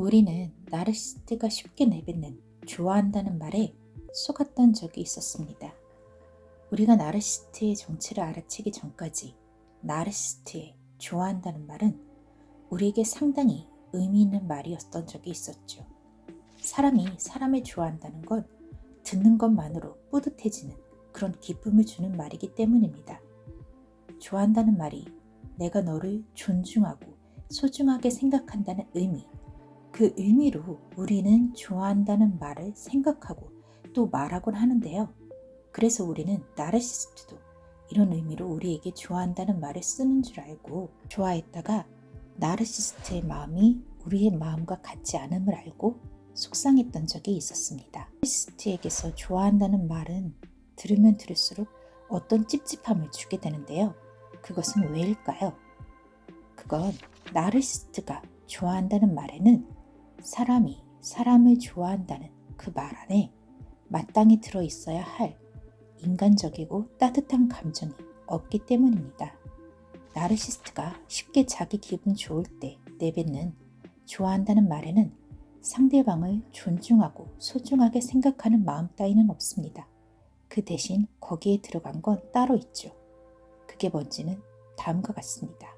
우리는 나르시스트가 쉽게 내뱉는 좋아한다는 말에 속았던 적이 있었습니다. 우리가 나르시스트의 정체를 알아채기 전까지 나르시스트의 좋아한다는 말은 우리에게 상당히 의미 있는 말이었던 적이 있었죠. 사람이 사람을 좋아한다는 건 듣는 것만으로 뿌듯해지는 그런 기쁨을 주는 말이기 때문입니다. 좋아한다는 말이 내가 너를 존중하고 소중하게 생각한다는 의미, 그 의미로 우리는 좋아한다는 말을 생각하고 또 말하곤 하는데요. 그래서 우리는 나르시스트도 이런 의미로 우리에게 좋아한다는 말을 쓰는 줄 알고 좋아했다가 나르시스트의 마음이 우리의 마음과 같지 않음을 알고 속상했던 적이 있었습니다. 나르시스트에게서 좋아한다는 말은 들으면 들을수록 어떤 찝찝함을 주게 되는데요. 그것은 왜일까요? 그건 나르시스트가 좋아한다는 말에는 사람이 사람을 좋아한다는 그 말 안에 마땅히 들어 있어야 할 인간적이고 따뜻한 감정이 없기 때문입니다. 나르시스트가 쉽게 자기 기분 좋을 때 내뱉는 좋아한다는 말에는 상대방을 존중하고 소중하게 생각하는 마음 따위는 없습니다. 그 대신 거기에 들어간 건 따로 있죠. 그게 뭔지는 다음과 같습니다.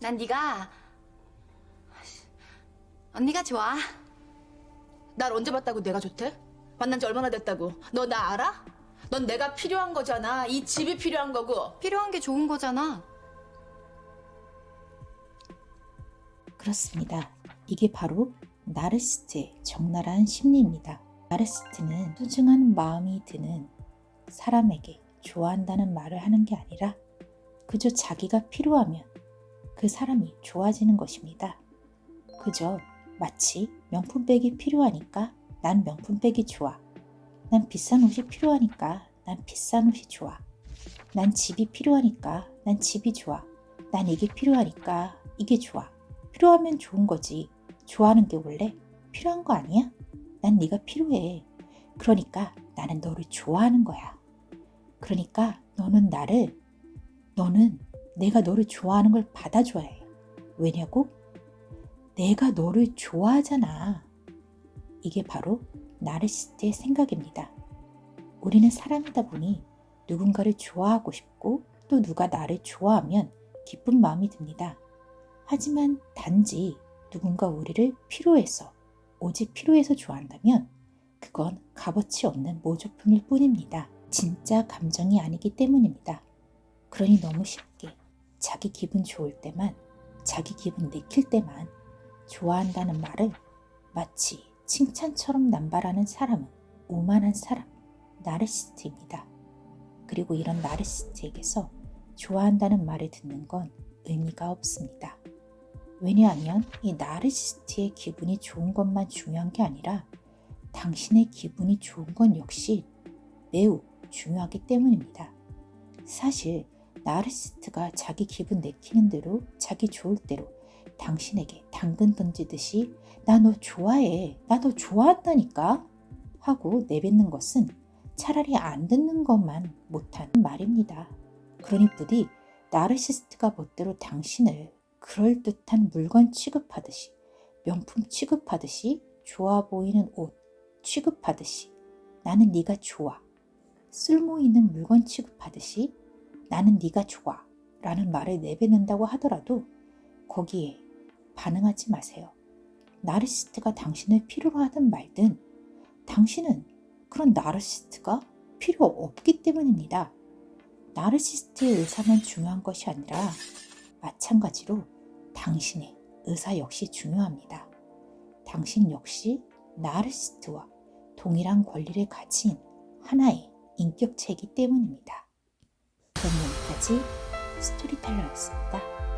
난 네가 언니가 좋아. 날 언제 봤다고 내가 좋대? 만난 지 얼마나 됐다고? 너 나 알아? 넌 내가 필요한 거잖아. 이 집이 필요한 거고. 필요한 게 좋은 거잖아. 그렇습니다. 이게 바로 나르시스트의 적나라한 심리입니다. 나르시스트는 소중한 마음이 드는 사람에게 좋아한다는 말을 하는 게 아니라 그저 자기가 필요하면 그 사람이 좋아지는 것입니다. 그저 마치 명품백이 필요하니까 난 명품백이 좋아. 난 비싼 옷이 필요하니까 난 비싼 옷이 좋아. 난 집이 필요하니까 난 집이 좋아. 난 이게 필요하니까 이게 좋아. 필요하면 좋은 거지. 좋아하는 게 원래 필요한 거 아니야? 난 네가 필요해. 그러니까 나는 너를 좋아하는 거야. 그러니까 너는 나를 너는 내가 너를 좋아하는 걸 받아줘야 해. 왜냐고? 내가 너를 좋아하잖아. 이게 바로 나르시스트의 생각입니다. 우리는 사람이다 보니 누군가를 좋아하고 싶고 또 누가 나를 좋아하면 기쁜 마음이 듭니다. 하지만 단지 누군가 우리를 필요해서 오직 필요해서 좋아한다면 그건 값어치 없는 모조품일 뿐입니다. 진짜 감정이 아니기 때문입니다. 그러니 너무 쉽게 자기 기분 좋을 때만 자기 기분 내킬 때만 좋아한다는 말을 마치 칭찬처럼 남발하는 사람은 오만한 사람, 나르시스트입니다. 그리고 이런 나르시스트에게서 좋아한다는 말을 듣는 건 의미가 없습니다. 왜냐하면 이 나르시스트의 기분이 좋은 것만 중요한 게 아니라 당신의 기분이 좋은 건 역시 매우 중요하기 때문입니다. 사실 나르시스트가 자기 기분 내키는 대로 자기 좋을 대로 당신에게 당근 던지듯이 나 너 좋아해. 나 너 좋아한다니까. 하고 내뱉는 것은 차라리 안 듣는 것만 못한 말입니다. 그러니 부디 나르시스트가 멋대로 당신을 그럴듯한 물건 취급하듯이 명품 취급하듯이 좋아 보이는 옷 취급하듯이 나는 네가 좋아. 쓸모 있는 물건 취급하듯이 나는 네가 좋아. 라는 말을 내뱉는다고 하더라도 거기에 반응하지 마세요. 나르시스트가 당신을 필요로 하든 말든 당신은 그런 나르시스트가 필요 없기 때문입니다. 나르시스트의 의사만 중요한 것이 아니라 마찬가지로 당신의 의사 역시 중요합니다. 당신 역시 나르시스트와 동일한 권리를 가진 하나의 인격체이기 때문입니다. 그럼 여기까지 스토리텔러였습니다.